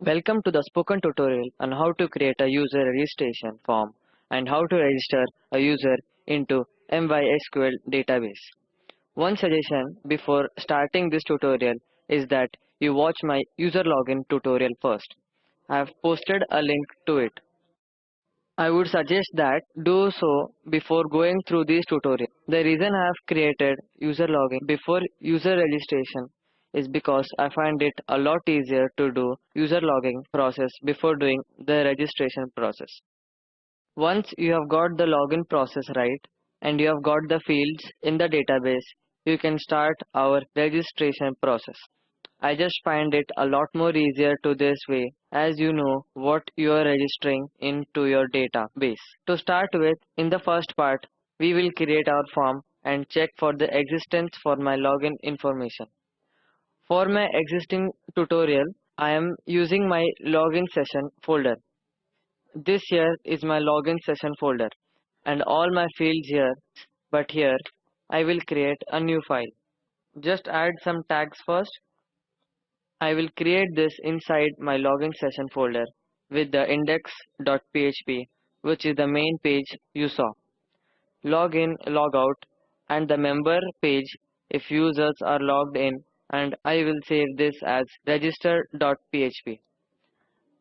Welcome to the spoken tutorial on how to create a user registration form and how to register a user into MySQL database. One suggestion before starting this tutorial is that you watch my user login tutorial first. I have posted a link to it. I would suggest that do so before going through this tutorial. The reason I have created user login before user registration is because I find it a lot easier to do user logging process before doing the registration process. Once you have got the login process right and you have got the fields in the database, you can start our registration process. I just find it a lot more easier to this way as you know what you are registering into your database. To start with, in the first part, we will create our form and check for the existence for my login information. For my existing tutorial, I am using my login session folder. This here is my login session folder and all my fields here, but here I will create a new file. Just add some tags first. I will create this inside my login session folder with the index.php which is the main page you saw. Login, logout and the member page if users are logged in and I will save this as register.php.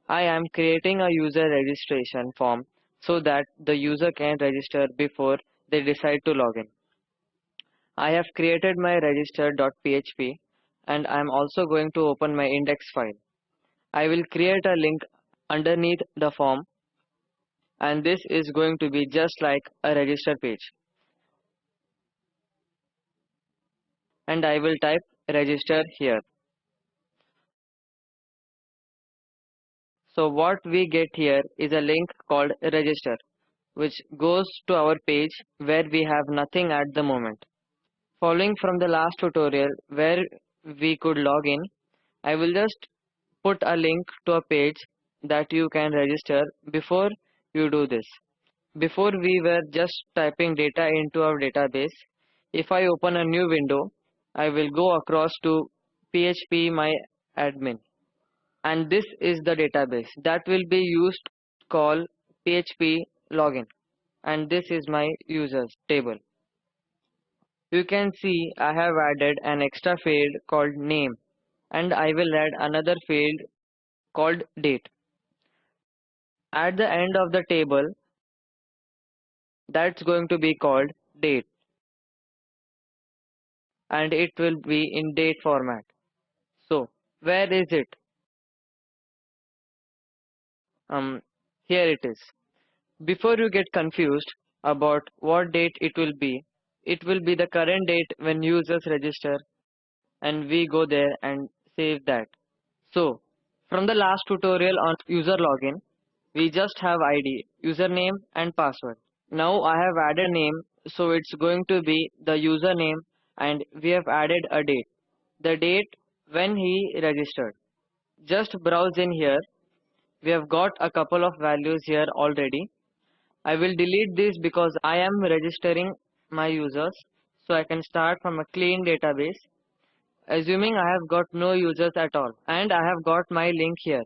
I am creating a user registration form so that the user can register before they decide to log in. I have created my register.php and I am also going to open my index file. I will create a link underneath the form and this is going to be just like a register page. And I will type register here. So what we get here is a link called register which goes to our page where we have nothing at the moment. Following from the last tutorial where we could log in, I will just put a link to a page that you can register before you do this. Before we were just typing data into our database. If I open a new window, I will go across to PHP my admin. And this is the database. That will be used call PHP login. And this is my users table. You can see I have added an extra field called name. And I will add another field called date. At the end of the table that's going to be called date and it will be in date format. So where is it? Um, here it is. Before you get confused about what date it will be, it will be the current date when users register and we go there and save that. So from the last tutorial on user login, we just have ID, username and password. Now I have added name so it's going to be the username and we have added a date. The date when he registered. Just browse in here. We have got a couple of values here already. I will delete this because I am registering my users. So I can start from a clean database. Assuming I have got no users at all. And I have got my link here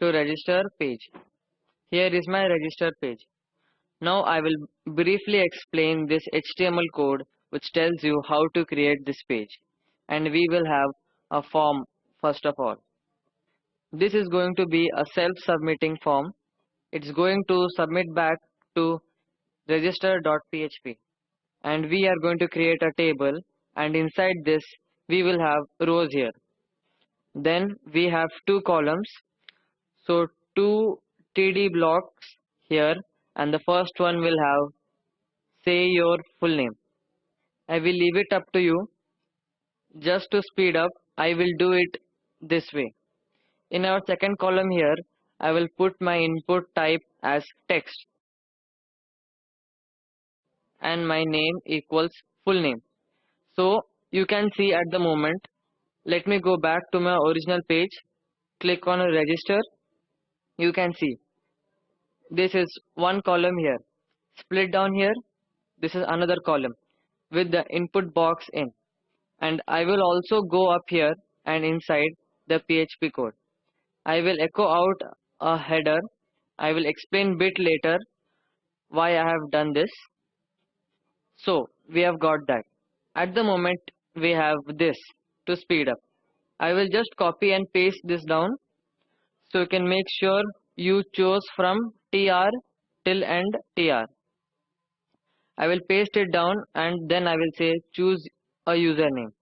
to register page. Here is my register page. Now I will briefly explain this HTML code which tells you how to create this page and we will have a form first of all. This is going to be a self-submitting form. It's going to submit back to register.php and we are going to create a table and inside this we will have rows here. Then we have two columns. So two TD blocks here and the first one will have say your full name I will leave it up to you. Just to speed up, I will do it this way. In our second column here, I will put my input type as text. And my name equals full name. So you can see at the moment, let me go back to my original page, click on a register, you can see. This is one column here, split down here, this is another column with the input box in and I will also go up here and inside the PHP code. I will echo out a header. I will explain bit later why I have done this. So we have got that. At the moment we have this to speed up. I will just copy and paste this down so you can make sure you chose from tr till end tr. I will paste it down and then I will say choose a username.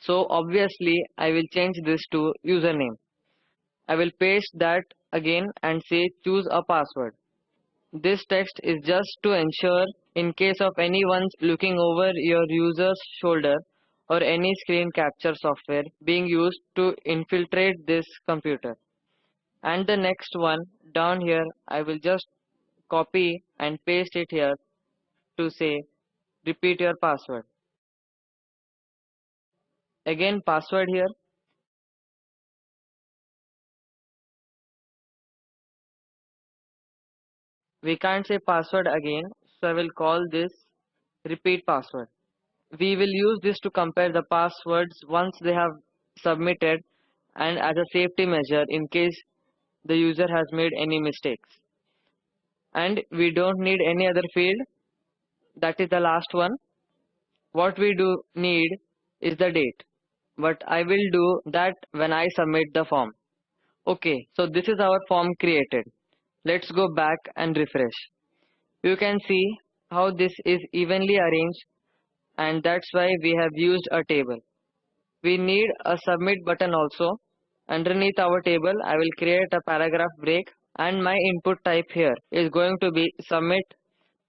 So obviously I will change this to username. I will paste that again and say choose a password. This text is just to ensure in case of anyone's looking over your user's shoulder or any screen capture software being used to infiltrate this computer. And the next one down here I will just copy and paste it here to say repeat your password. Again password here. We can't say password again so I will call this repeat password. We will use this to compare the passwords once they have submitted and as a safety measure in case the user has made any mistakes. And we don't need any other field. That is the last one. What we do need is the date. But I will do that when I submit the form. Okay, so this is our form created. Let's go back and refresh. You can see how this is evenly arranged and that's why we have used a table. We need a submit button also. Underneath our table, I will create a paragraph break and my input type here is going to be submit.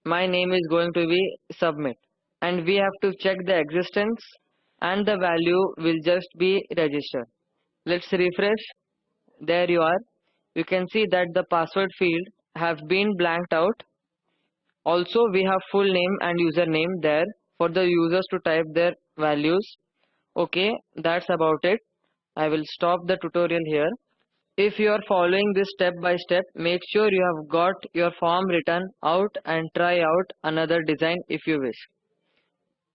My name is going to be submit and we have to check the existence and the value will just be register. Let's refresh. There you are. You can see that the password field have been blanked out. Also we have full name and username there for the users to type their values. Okay, that's about it. I will stop the tutorial here. If you are following this step by step, make sure you have got your form written out and try out another design if you wish.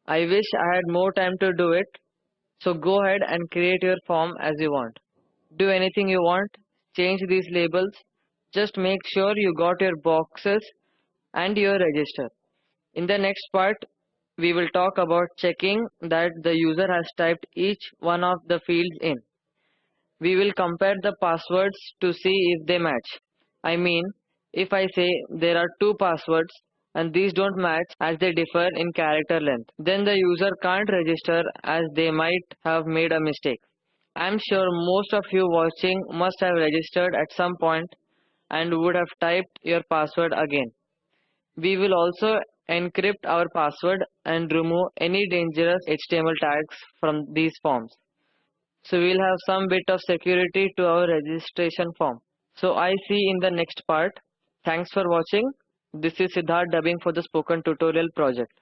I wish I had more time to do it. So go ahead and create your form as you want. Do anything you want. Change these labels. Just make sure you got your boxes and your register. In the next part, we will talk about checking that the user has typed each one of the fields in. We will compare the passwords to see if they match. I mean, if I say there are two passwords and these don't match as they differ in character length, then the user can't register as they might have made a mistake. I'm sure most of you watching must have registered at some point and would have typed your password again. We will also encrypt our password and remove any dangerous HTML tags from these forms. So we'll have some bit of security to our registration form. So I see in the next part. Thanks for watching. This is Siddharth dubbing for the spoken tutorial project.